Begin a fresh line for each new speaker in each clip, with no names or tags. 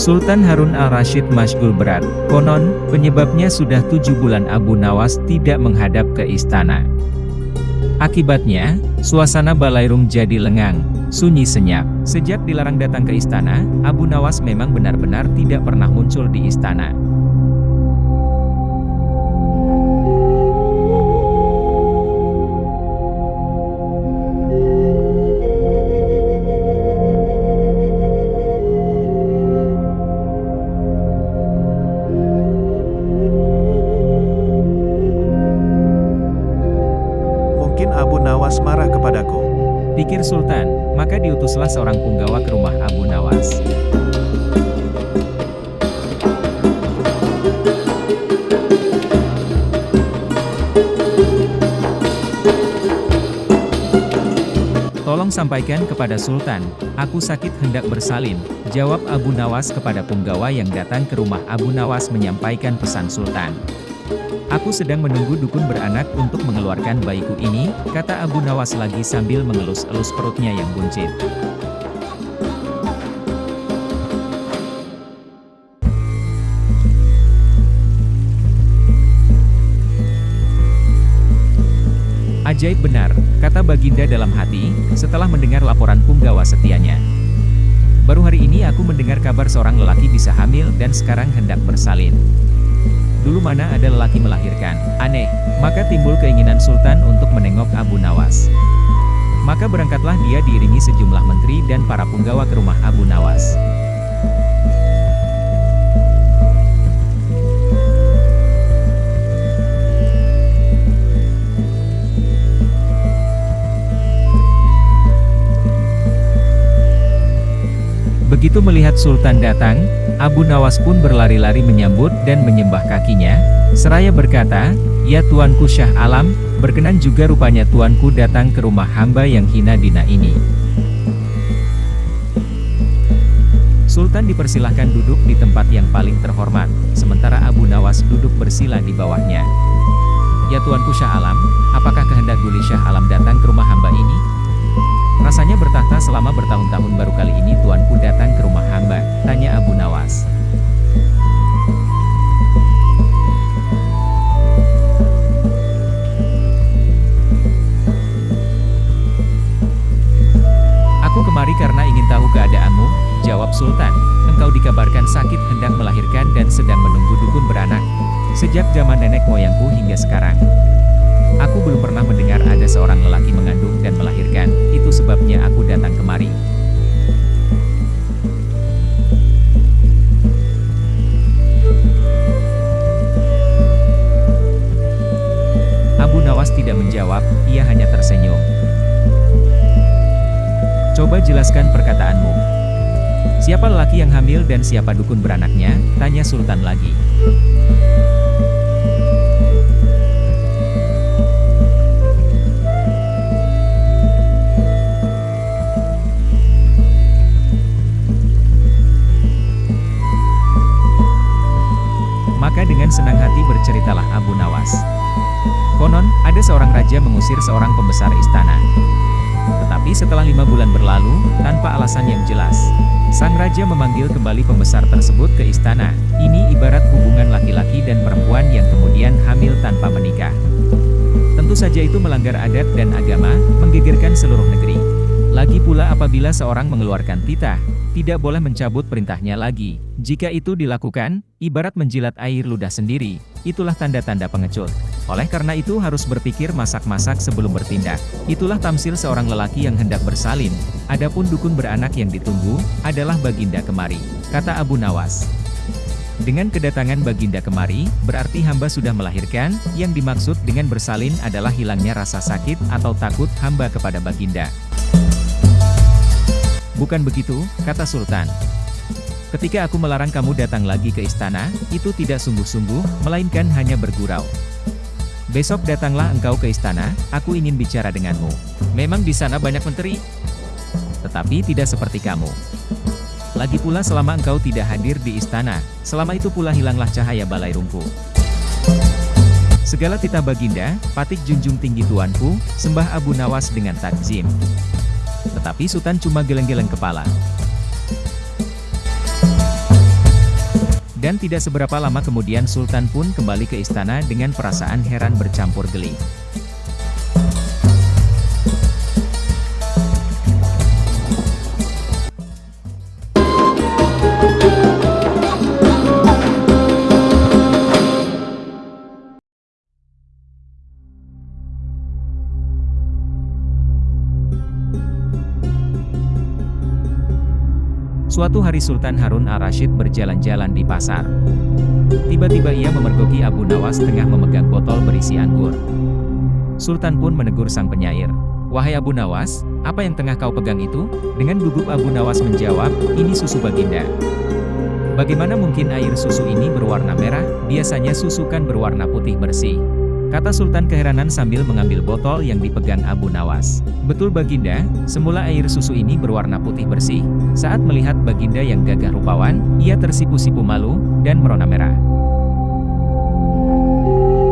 Sultan Harun al-Rashid Masgul berat, konon, penyebabnya sudah tujuh bulan Abu Nawas tidak menghadap ke istana. Akibatnya, suasana Balairung jadi lengang, sunyi senyap. Sejak dilarang datang ke istana, Abu Nawas memang benar-benar tidak pernah muncul di istana.
Marah kepadaku.
Pikir Sultan, maka diutuslah seorang punggawa ke rumah Abu Nawas. Tolong sampaikan kepada Sultan, aku sakit hendak bersalin, jawab Abu Nawas kepada punggawa yang datang ke rumah Abu Nawas menyampaikan pesan Sultan. Aku sedang menunggu dukun beranak untuk mengeluarkan bayiku ini, kata Abu Nawas lagi sambil mengelus-elus perutnya yang buncit. Ajaib benar, kata Baginda dalam hati, setelah mendengar laporan punggawa setianya. Baru hari ini aku mendengar kabar seorang lelaki bisa hamil dan sekarang hendak bersalin. Dulu mana ada lelaki melahirkan, aneh, maka timbul keinginan Sultan untuk menengok Abu Nawas. Maka berangkatlah dia diiringi sejumlah menteri dan para punggawa ke rumah Abu Nawas. Begitu melihat Sultan datang, Abu Nawas pun berlari-lari menyambut dan menyembah kakinya, seraya berkata, Ya Tuanku Syah Alam, berkenan juga rupanya Tuanku datang ke rumah hamba yang hina dina ini. Sultan dipersilahkan duduk di tempat yang paling terhormat, sementara Abu Nawas duduk bersila di bawahnya. Ya Tuanku Syah Alam, apakah kehendak Duli Syah Alam datang ke rumah hamba ini? Rasanya bertahta selama bertahun-tahun baru kali ini tuanku datang ke rumah hamba, tanya Abu Nawas. Aku kemari karena ingin tahu keadaanmu, jawab Sultan. Engkau dikabarkan sakit hendak melahirkan dan sedang menunggu dukun beranak. Sejak zaman nenek moyangku hingga sekarang. Aku belum pernah mendengar ada seorang lelaki mengandung dan melahirkan, itu sebabnya aku datang kemari. Abu Nawas tidak menjawab, ia hanya tersenyum. Coba jelaskan perkataanmu. Siapa lelaki yang hamil dan siapa dukun beranaknya? Tanya Sultan lagi. Berceritalah Abu Nawas. Konon, ada seorang raja mengusir seorang pembesar istana. Tetapi setelah lima bulan berlalu, tanpa alasan yang jelas, sang raja memanggil kembali pembesar tersebut ke istana. Ini ibarat hubungan laki-laki dan perempuan yang kemudian hamil tanpa menikah. Tentu saja itu melanggar adat dan agama, menggegerkan seluruh negeri. Lagi pula apabila seorang mengeluarkan titah, tidak boleh mencabut perintahnya lagi. Jika itu dilakukan, ibarat menjilat air ludah sendiri, itulah tanda-tanda pengecut. Oleh karena itu harus berpikir masak-masak sebelum bertindak. Itulah tamsil seorang lelaki yang hendak bersalin. Adapun dukun beranak yang ditunggu, adalah Baginda kemari, kata Abu Nawas. Dengan kedatangan Baginda kemari, berarti hamba sudah melahirkan, yang dimaksud dengan bersalin adalah hilangnya rasa sakit atau takut hamba kepada Baginda. Bukan begitu, kata Sultan. Ketika aku melarang kamu datang lagi ke istana, itu tidak sungguh-sungguh, melainkan hanya bergurau. Besok datanglah engkau ke istana, aku ingin bicara denganmu. Memang di sana banyak menteri, tetapi tidak seperti kamu. Lagi pula selama engkau tidak hadir di istana, selama itu pula hilanglah cahaya balai rumpu. Segala titah baginda, patik junjung tinggi tuanku, sembah Abu Nawas dengan takzim. Tetapi Sultan cuma geleng-geleng kepala. Dan tidak seberapa lama kemudian Sultan pun kembali ke istana dengan perasaan heran bercampur geli. Suatu hari Sultan Harun al-Rashid berjalan-jalan di pasar. Tiba-tiba ia memergoki Abu Nawas tengah memegang botol berisi anggur. Sultan pun menegur sang penyair. Wahai Abu Nawas, apa yang tengah kau pegang itu? Dengan gugup Abu Nawas menjawab, ini susu baginda. Bagaimana mungkin air susu ini berwarna merah, biasanya susu kan berwarna putih bersih. Kata Sultan keheranan sambil mengambil botol yang dipegang Abu Nawas. Betul Baginda, semula air susu ini berwarna putih bersih. Saat melihat Baginda yang gagah rupawan, ia tersipu-sipu malu, dan merona merah.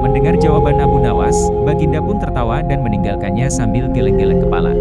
Mendengar jawaban Abu Nawas, Baginda pun tertawa dan meninggalkannya sambil geleng-geleng kepala.